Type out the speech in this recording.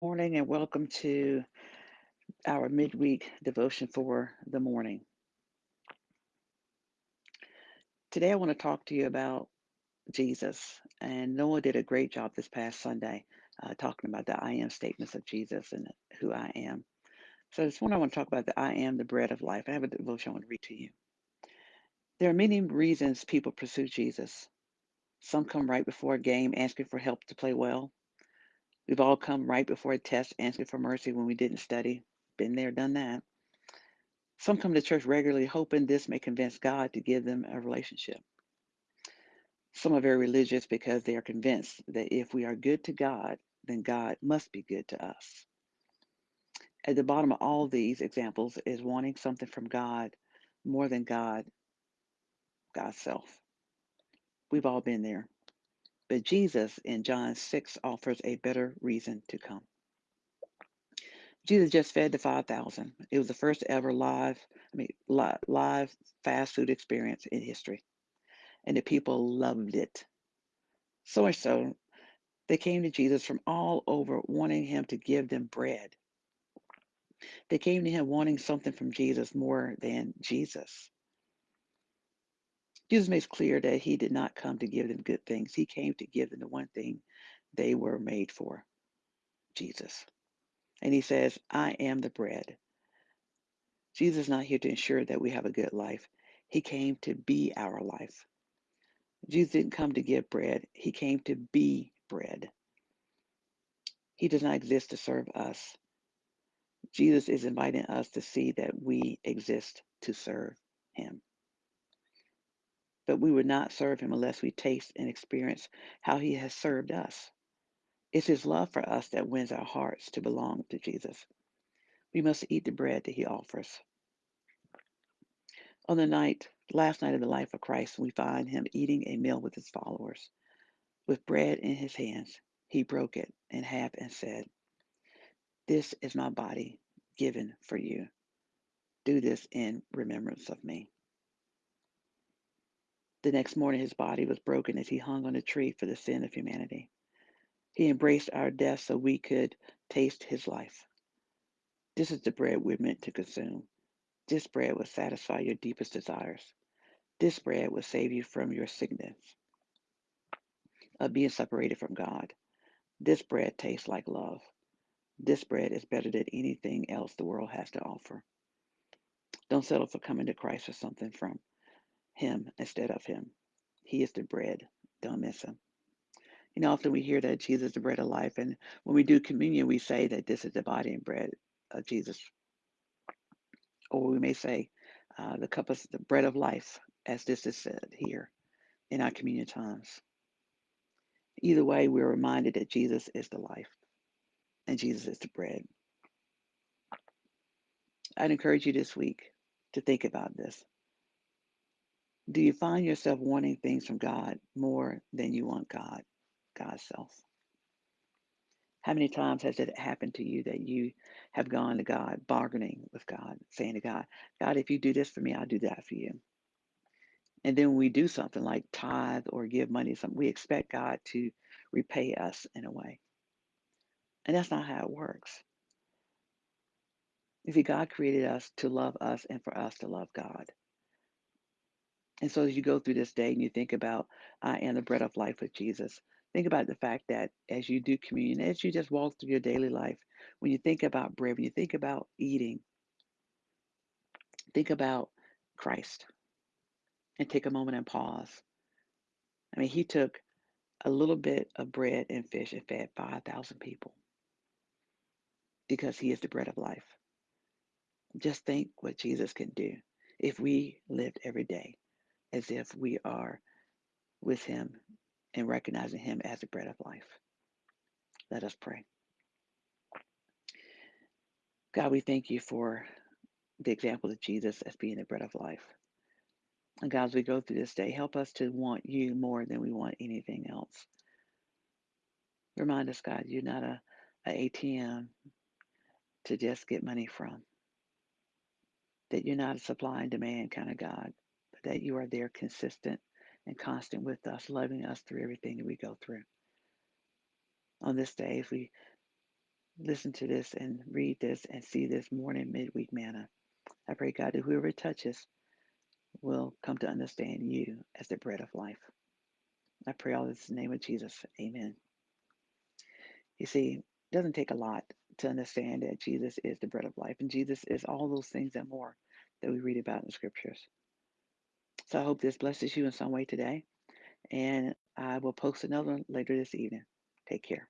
Morning and welcome to our midweek devotion for the morning. Today I want to talk to you about Jesus. And Noah did a great job this past Sunday uh, talking about the I am statements of Jesus and who I am. So this morning I want to talk about the I am the bread of life. I have a devotion I want to read to you. There are many reasons people pursue Jesus. Some come right before a game asking for help to play well. We've all come right before a test asking for mercy when we didn't study. Been there, done that. Some come to church regularly hoping this may convince God to give them a relationship. Some are very religious because they are convinced that if we are good to God, then God must be good to us. At the bottom of all these examples is wanting something from God more than God, God's self. We've all been there. But Jesus in John 6 offers a better reason to come. Jesus just fed the 5,000. It was the first ever live, I mean, live, live fast food experience in history. And the people loved it. So much so, they came to Jesus from all over, wanting him to give them bread. They came to him wanting something from Jesus more than Jesus. Jesus makes clear that he did not come to give them good things. He came to give them the one thing they were made for Jesus. And he says, I am the bread. Jesus is not here to ensure that we have a good life. He came to be our life. Jesus didn't come to give bread, he came to be bread. He does not exist to serve us. Jesus is inviting us to see that we exist to serve him. But we would not serve him unless we taste and experience how he has served us. It's his love for us that wins our hearts to belong to Jesus. We must eat the bread that he offers. On the night, last night of the life of Christ, we find him eating a meal with his followers. With bread in his hands, he broke it in half and said, This is my body given for you. Do this in remembrance of me. The next morning, his body was broken as he hung on a tree for the sin of humanity. He embraced our death so we could taste his life. This is the bread we're meant to consume. This bread will satisfy your deepest desires. This bread will save you from your sickness of being separated from God. This bread tastes like love. This bread is better than anything else the world has to offer. Don't settle for coming to Christ for something from Him instead of Him. He is the bread. Don't miss Him. You know, often we hear that Jesus is the bread of life, and when we do communion, we say that this is the body and bread of Jesus. Or we may say, uh, the cup of the bread of life, as this is said here in our communion times. Either way, we're reminded that Jesus is the life and Jesus is the bread. I'd encourage you this week to think about this. Do you find yourself wanting things from God more than you want God, God's self? How many times has it happened to you that you have gone to God, bargaining with God, saying to God, God, if you do this for me, I'll do that for you. And then when we do something like tithe or give money, something we expect God to repay us in a way. And that's not how it works. You see, God created us to love us and for us to love God. And so as you go through this day and you think about, uh, I am the bread of life with Jesus, think about the fact that as you do communion, as you just walk through your daily life, when you think about bread, when you think about eating, think about Christ and take a moment and pause. I mean, he took a little bit of bread and fish and fed 5,000 people because he is the bread of life. Just think what Jesus can do if we lived every day as if we are with him and recognizing him as the bread of life. Let us pray. God, we thank you for the example of Jesus as being the bread of life. And God, as we go through this day, help us to want you more than we want anything else. Remind us, God, you're not a, a ATM to just get money from, that you're not a supply and demand kind of God, that you are there consistent and constant with us, loving us through everything that we go through. On this day, as we listen to this and read this and see this morning midweek manna. I pray, God, that whoever touches will come to understand you as the bread of life. I pray all this in the name of Jesus. Amen. You see, it doesn't take a lot to understand that Jesus is the bread of life, and Jesus is all those things and more that we read about in the scriptures. So I hope this blesses you in some way today, and I will post another one later this evening. Take care.